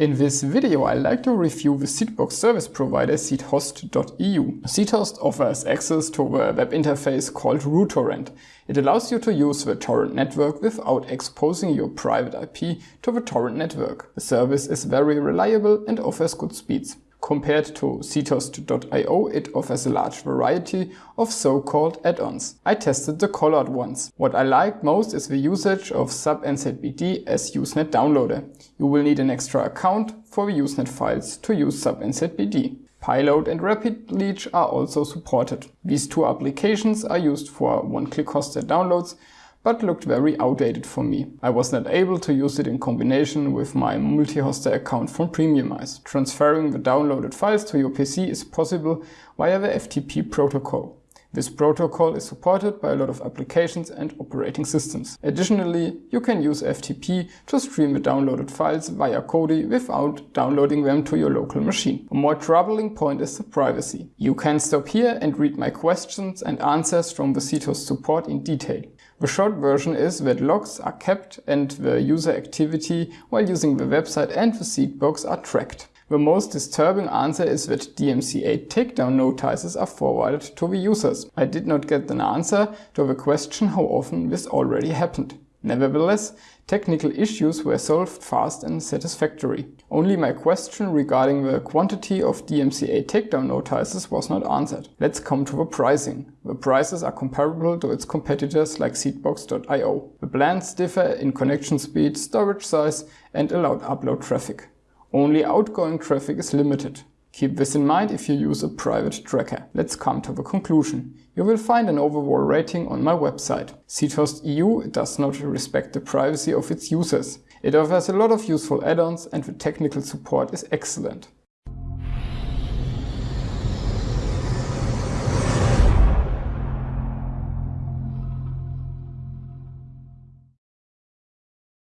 In this video I'd like to review the Seedbox service provider seedhost.eu. Seedhost offers access to a web interface called ruTorrent. It allows you to use the torrent network without exposing your private IP to the torrent network. The service is very reliable and offers good speeds. Compared to seedhost.io, it offers a large variety of so-called add-ons. I tested the colored ones. What I liked most is the usage of SABnzbd as Usenet downloader. You will need an extra account for the Usenet files to use SABnzbd. Pyload and RapidLeech are also supported. These two applications are used for one-click hosted downloads but looked very outdated for me. I was not able to use it in combination with my multi-hoster account from Premiumize. Transferring the downloaded files to your PC is possible via the FTP protocol. This protocol is supported by a lot of applications and operating systems. Additionally, you can use FTP to stream the downloaded files via Kodi without downloading them to your local machine. A more troubling point is the privacy. You can stop here and read my questions and answers from the Seedhost support in detail. The short version is that logs are kept and the user activity while using the website and the seed Seedbox are tracked. The most disturbing answer is that DMCA takedown notices are forwarded to the users. I did not get an answer to the question how often this already happened. Nevertheless, technical issues were solved fast and satisfactory. Only my question regarding the quantity of DMCA takedown notices was not answered. Let's come to the pricing. The prices are comparable to its competitors like Seedbox.io. The plans differ in connection speed, storage size and allowed upload traffic. Only outgoing traffic is limited. Keep this in mind if you use a private tracker. Let's come to the conclusion. You will find an overall rating on my website. Seedhost EU does not respect the privacy of its users. It offers a lot of useful add-ons and the technical support is excellent.